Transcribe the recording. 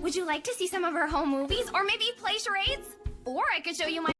Would you like to see some of our home movies? Or maybe play charades? Or I could show you my